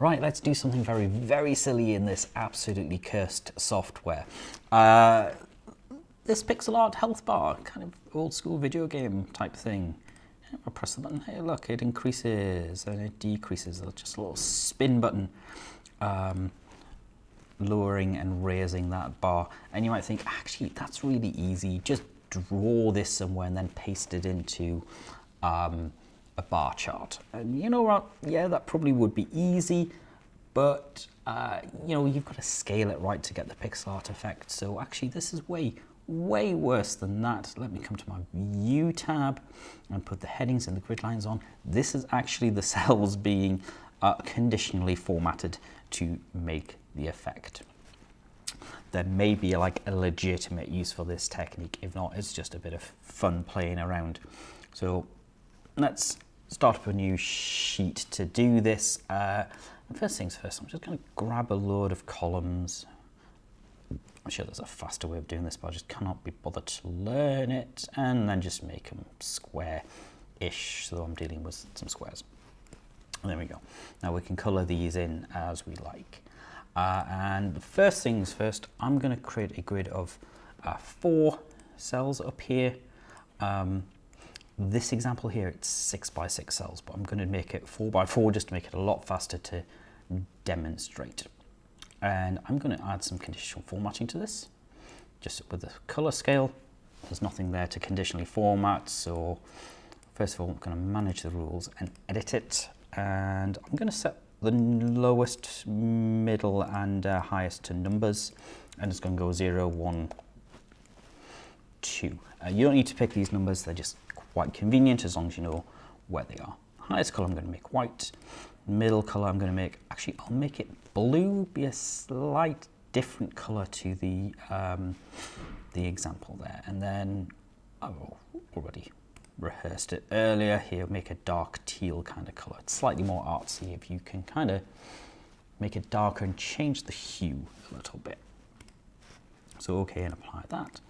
Right, let's do something very, very silly in this absolutely cursed software. Uh, this pixel art health bar, kind of old school video game type thing. I press the button, hey look, it increases and it decreases, just a little spin button. Um, lowering and raising that bar. And you might think, actually, that's really easy. Just draw this somewhere and then paste it into um, a bar chart. And you know what? Yeah, that probably would be easy, but uh, you know, you've got to scale it right to get the pixel art effect. So actually, this is way, way worse than that. Let me come to my View tab and put the headings and the grid lines on. This is actually the cells being uh, conditionally formatted to make the effect. There may be like a legitimate use for this technique. If not, it's just a bit of fun playing around. So let's start up a new sheet to do this. Uh, first things first, I'm just going to grab a load of columns I'm sure there's a faster way of doing this, but I just cannot be bothered to learn it, and then just make them square-ish, so I'm dealing with some squares. There we go. Now we can colour these in as we like. Uh, and the first things first, I'm going to create a grid of uh, four cells up here. Um, this example here, it's six by six cells, but I'm going to make it four by four just to make it a lot faster to demonstrate. And I'm going to add some conditional formatting to this, just with the color scale. There's nothing there to conditionally format, so first of all, I'm going to manage the rules and edit it. And I'm going to set the lowest, middle, and uh, highest to numbers, and it's going to go 0, 1, 2. Uh, you don't need to pick these numbers, they're just quite convenient as long as you know where they are. Highest color I'm going to make white, middle color I'm going to make, actually I'll make it blue, be a slight different color to the, um, the example there. And then I've already rehearsed it earlier. Here, make a dark teal kind of color. It's slightly more artsy if you can kind of make it darker and change the hue a little bit. So okay, and apply that.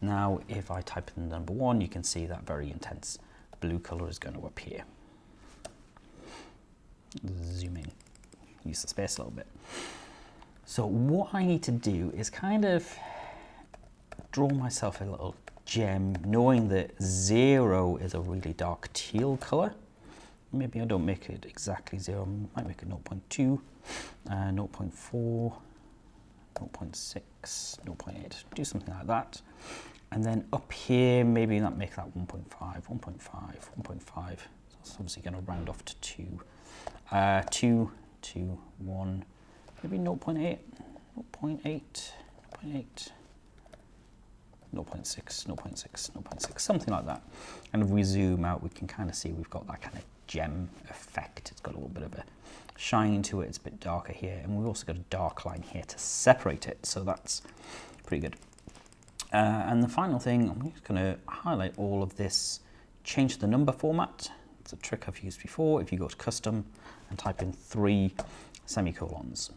Now, if I type in number one, you can see that very intense blue color is going to appear. Zoom in, use the space a little bit. So what I need to do is kind of draw myself a little gem, knowing that zero is a really dark teal color. Maybe I don't make it exactly zero, I might make it 0.2, uh, 0.4, 0.6, 0.8, do something like that. And then up here, maybe not make that 1.5, 1.5, 1.5. So obviously going to round off to 2. Uh, 2, 2, 1, maybe 0.8, 0.8, 0.8. 0.6, 0.6, 0.6, something like that. And if we zoom out, we can kind of see we've got that kind of gem effect. It's got a little bit of a shine to it. It's a bit darker here. And we've also got a dark line here to separate it. So that's pretty good. Uh, and the final thing, I'm just going to highlight all of this, change the number format. It's a trick I've used before. If you go to custom and type in three semicolons,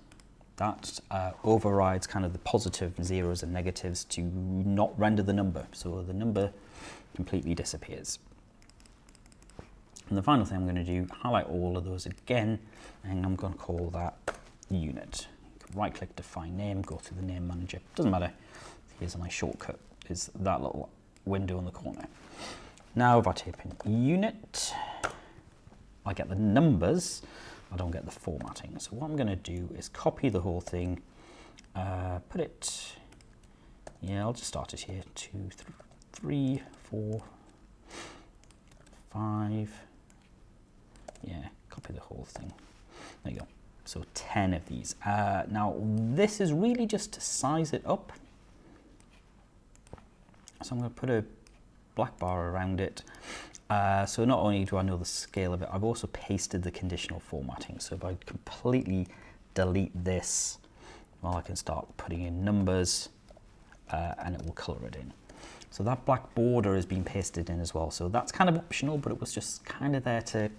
that uh, overrides kind of the positive zeros and negatives to not render the number. So the number completely disappears. And the final thing I'm going to do, highlight all of those again, and I'm going to call that unit. Right click, define name, go through the name manager. Doesn't matter. Here's my shortcut, is that little window in the corner. Now if I type in unit, I get the numbers, I don't get the formatting. So what I'm going to do is copy the whole thing, uh, put it, yeah, I'll just start it here, two, th three, four, five, yeah, copy the whole thing. There you go. So 10 of these. Uh, now, this is really just to size it up. So I'm going to put a black bar around it. Uh, so not only do I know the scale of it, I've also pasted the conditional formatting. So if I completely delete this, well, I can start putting in numbers uh, and it will color it in. So that black border has been pasted in as well. So that's kind of optional, but it was just kind of there to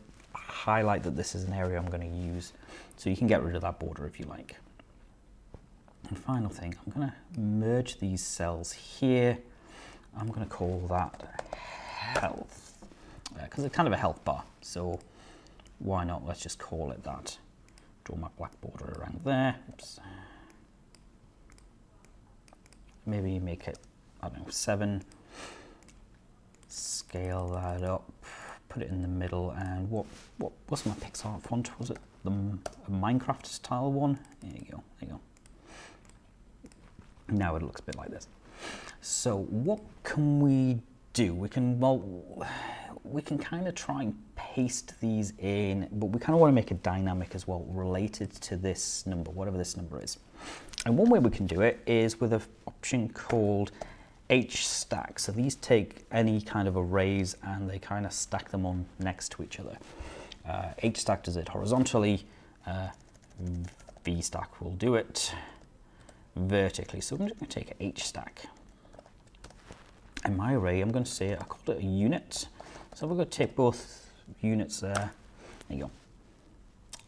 highlight that this is an area I'm going to use. So you can get rid of that border if you like. And final thing, I'm going to merge these cells here. I'm going to call that health because it's kind of a health bar. So why not? Let's just call it that. draw my black border around there. Oops. Maybe make it, I don't know, seven. Scale that up, put it in the middle, and what what was my Pixar font? Was it the Minecraft style one? There you go. There you go. Now it looks a bit like this. So what can we do? We can well, we can kind of try and paste these in, but we kind of want to make a dynamic as well, related to this number, whatever this number is. And one way we can do it is with an option called H stack. So these take any kind of arrays and they kind of stack them on next to each other. Uh, H stack does it horizontally, uh, V stack will do it vertically. So I'm just going to take H stack. And my array, I'm going to say, I called it a unit. So we're going to take both units there. There you go.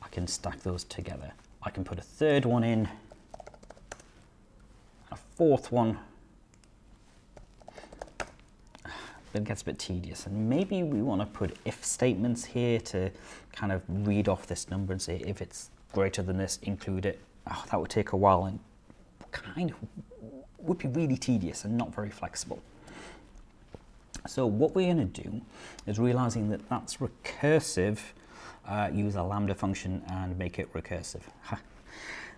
I can stack those together. I can put a third one in, a fourth one. Then it gets a bit tedious. And maybe we want to put if statements here to kind of read off this number and say if it's greater than this, include it. Oh, that would take a while and kind of would be really tedious and not very flexible. So what we're going to do is realizing that that's recursive, uh, use a lambda function and make it recursive.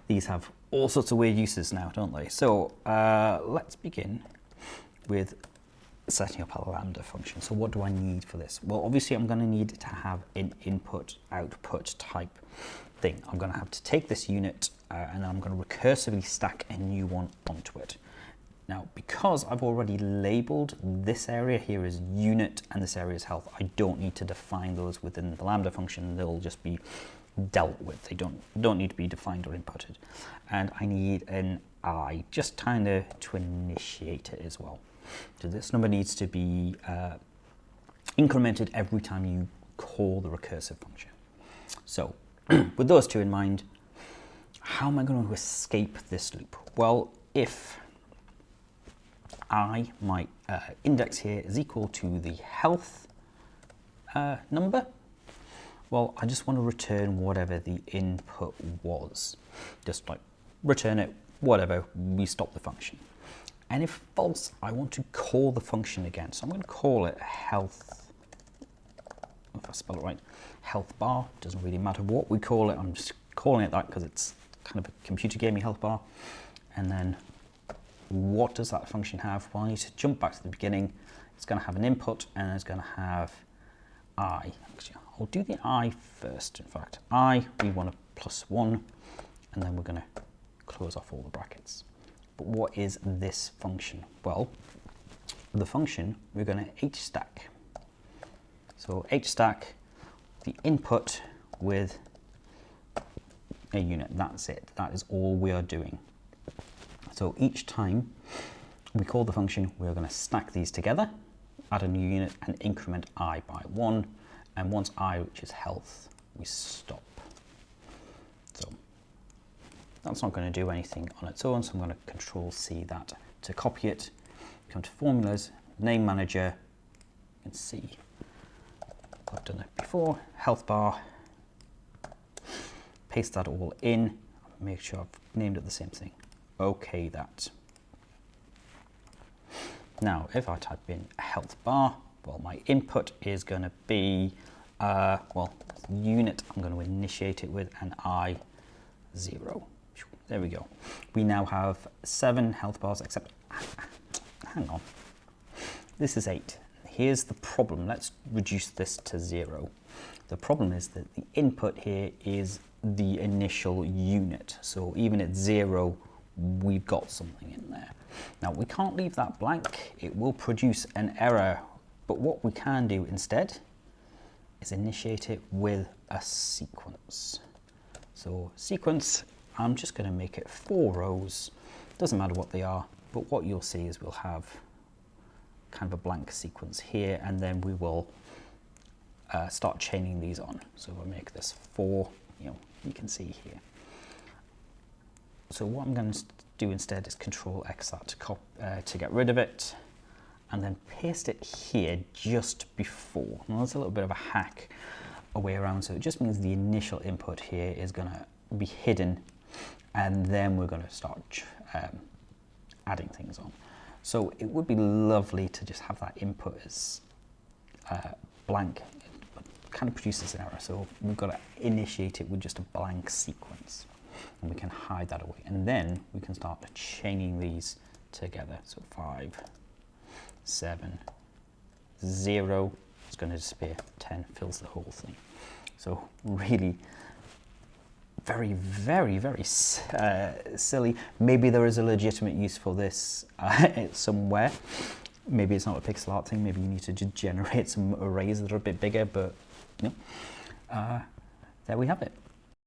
These have all sorts of weird uses now, don't they? So uh, let's begin with setting up a lambda function. So what do I need for this? Well, obviously I'm going to need to have an input output type thing. I'm going to have to take this unit uh, and I'm going to recursively stack a new one onto it. Now, because I've already labeled this area here as unit and this area as health, I don't need to define those within the Lambda function. They'll just be dealt with. They don't, don't need to be defined or inputted. And I need an I, just kind of to initiate it as well. So this number needs to be uh, incremented every time you call the recursive function. So with those two in mind, how am I going to escape this loop? Well, if i, my uh, index here, is equal to the health uh, number, well, I just want to return whatever the input was. Just like return it, whatever, we stop the function. And if false, I want to call the function again. So I'm going to call it health, if I spell it right, health bar. Doesn't really matter what we call it. I'm just calling it that because it's kind of a computer gaming health bar. And then what does that function have? Well, I need to jump back to the beginning. It's going to have an input and it's going to have i. Actually, I'll do the i first, in fact. i, we want a plus 1, and then we're going to close off all the brackets. But what is this function? Well, the function, we're going to hstack. So hstack, the input with a unit. That's it. That is all we are doing. So each time we call the function, we're going to stack these together, add a new unit and increment i by 1. And once i reaches health, we stop. So that's not going to do anything on its own, so I'm going to control C that to copy it. Come to formulas, name manager, you can see I've done it before, health bar, paste that all in, make sure I've named it the same thing okay that. Now, if I type in health bar, well, my input is going to be, uh, well, unit I'm going to initiate it with an I zero. There we go. We now have seven health bars, except, hang on, this is eight. Here's the problem. Let's reduce this to zero. The problem is that the input here is the initial unit. So even at zero, we've got something in there. Now we can't leave that blank, it will produce an error, but what we can do instead is initiate it with a sequence. So sequence, I'm just going to make it four rows, doesn't matter what they are, but what you'll see is we'll have kind of a blank sequence here and then we will uh, start chaining these on. So we'll make this four, you know, you can see here. So what I'm going to do instead is Control X that to, uh, to get rid of it and then paste it here just before. Now that's a little bit of a hack a way around, so it just means the initial input here is going to be hidden, and then we're going to start um, adding things on. So it would be lovely to just have that input as uh, blank. It kind of produces an error, so we've got to initiate it with just a blank sequence, and we can hide that away. And then we can start chaining these together. So five, seven, zero is going to disappear. 10 fills the whole thing. So really very, very, very uh, silly. Maybe there is a legitimate use for this uh, somewhere. Maybe it's not a pixel art thing. Maybe you need to generate some arrays that are a bit bigger, but you uh, there we have it.